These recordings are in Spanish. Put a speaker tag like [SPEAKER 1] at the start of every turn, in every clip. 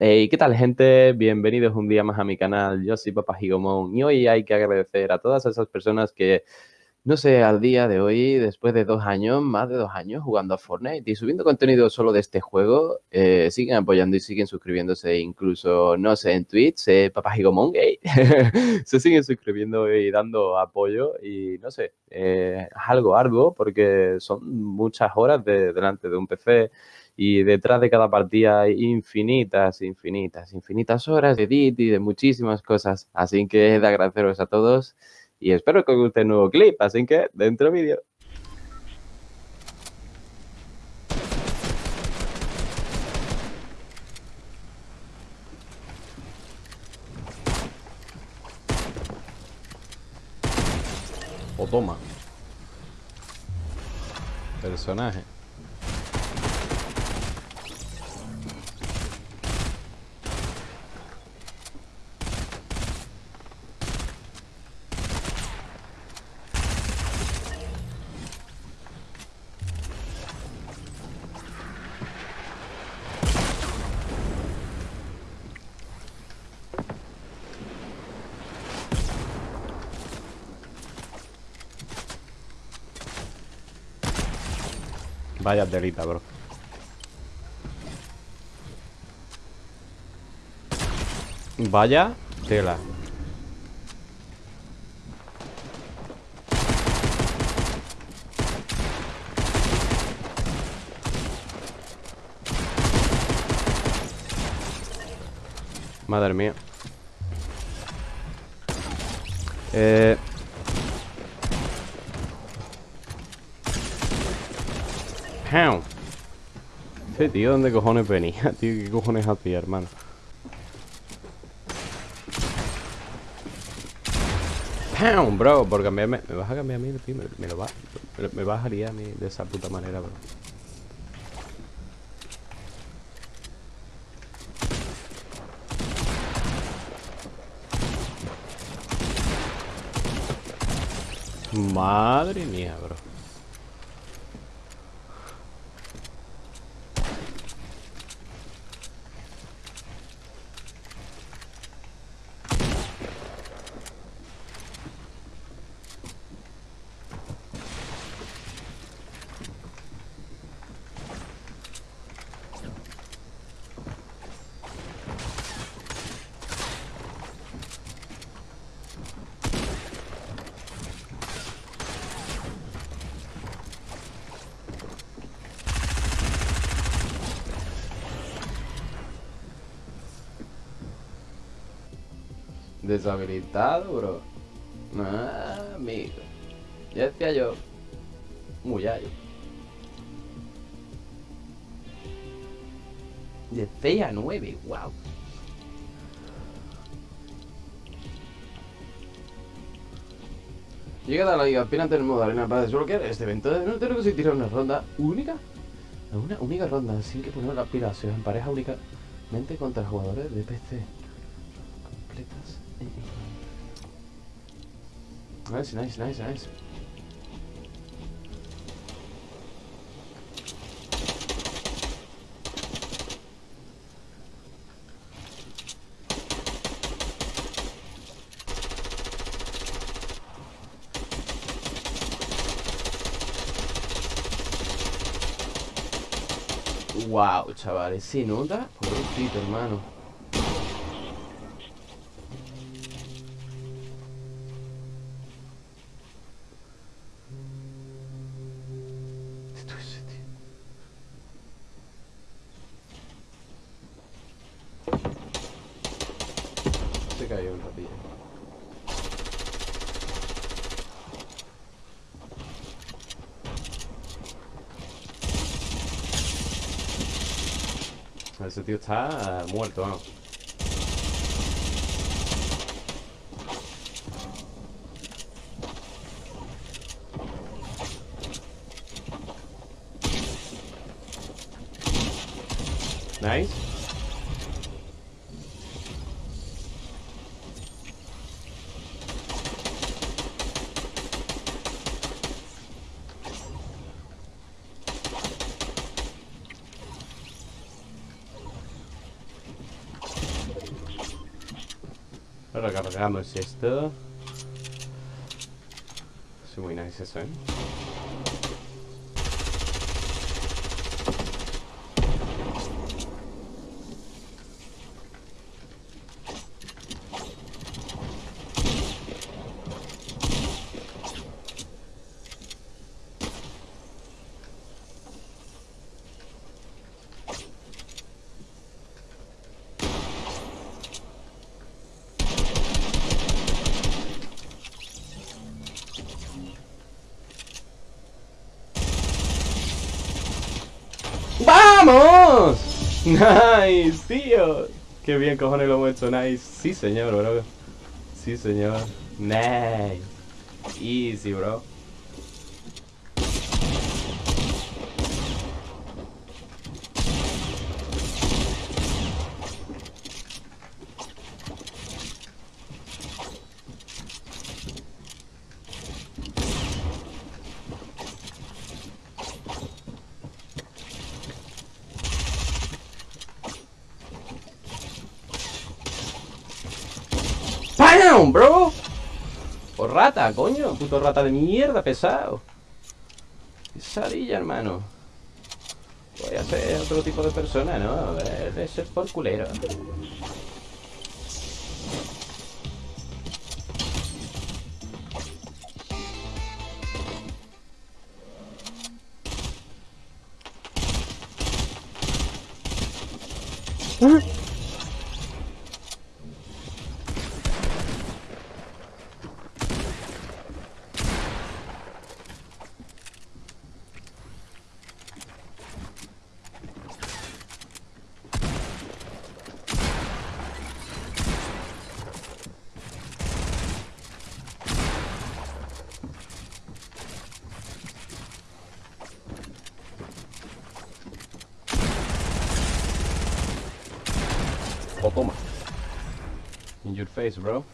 [SPEAKER 1] Hey, ¿qué tal gente? Bienvenidos un día más a mi canal, yo soy Papá Gigomón y hoy hay que agradecer a todas esas personas que, no sé, al día de hoy, después de dos años, más de dos años jugando a Fortnite y subiendo contenido solo de este juego, eh, siguen apoyando y siguen suscribiéndose, incluso, no sé, en Twitch, eh, Papá Gigomón Gay, se siguen suscribiendo y dando apoyo y, no sé, eh, algo, algo, porque son muchas horas de, delante de un PC y detrás de cada partida hay infinitas, infinitas, infinitas horas de edit y de muchísimas cosas. Así que es de agradeceros a todos y espero que os guste el nuevo clip. Así que dentro vídeo. O toma. Personaje. Vaya telita, bro. Vaya tela. Madre mía. Eh... ¡Pam! Este tío, ¿dónde cojones venía? Tío, ¿qué cojones hacía, hermano? ¡Pam! Bro, por cambiarme... ¿Me vas a cambiar a mí, tío? Me, lo vas... Me, me vas a liar a mí de esa puta manera, bro. Madre mía, bro. Deshabilitado, bro. Ah, amigo. Ya decía yo. Muy alto. De 6 a 9, wow. Llega a la liga, apenas tenemos arena para desbloquear este evento. No tenemos que tirar una ronda única. Una única ronda, sin que poner las pilas. Se en pareja únicamente contra jugadores de PC. Completas. Nice, nice, nice, nice. Wow, chavales, ¿se nota? Pobrecito, hermano. Se cayó un ratillo. Ese tío está muerto, vamos. Nice. Recargamos esto. Es muy nice eso, ¿eh? ¡Vamos! Nice, tío. Qué bien cojones lo hemos hecho, nice. Sí, señor, bro. Sí, señor. Nice. Easy, bro. ¡Bam, bro! Por rata, coño. Puto rata de mierda, pesado. Pesadilla, hermano. Voy a ser otro tipo de persona, ¿no? De ser por culero. Toma. In your face, bro.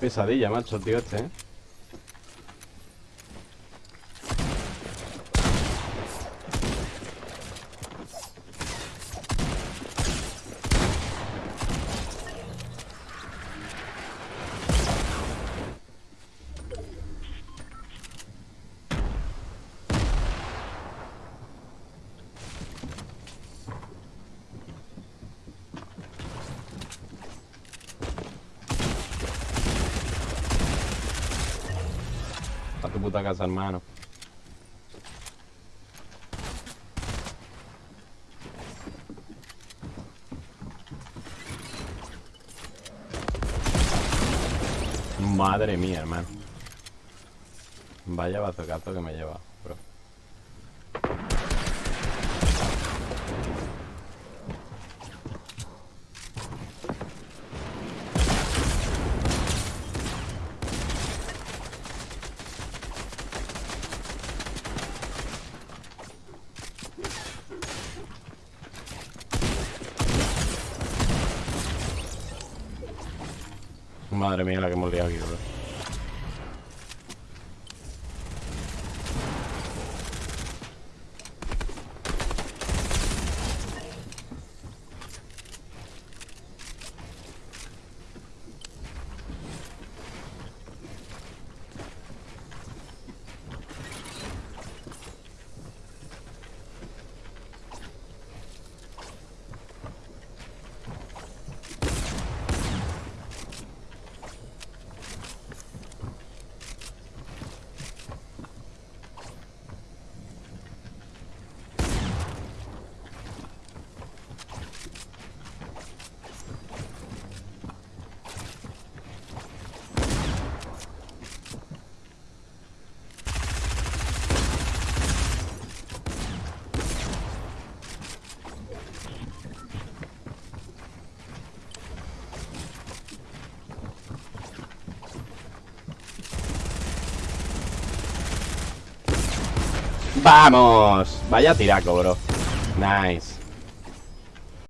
[SPEAKER 1] Pesadilla, macho, tío, este, ¿eh? Puta casa, hermano. Madre mía, hermano. Vaya bazocazo que me lleva, bro. Madre mía la que hemos liado aquí, bro. ¡Vamos! Vaya tiraco, bro. Nice.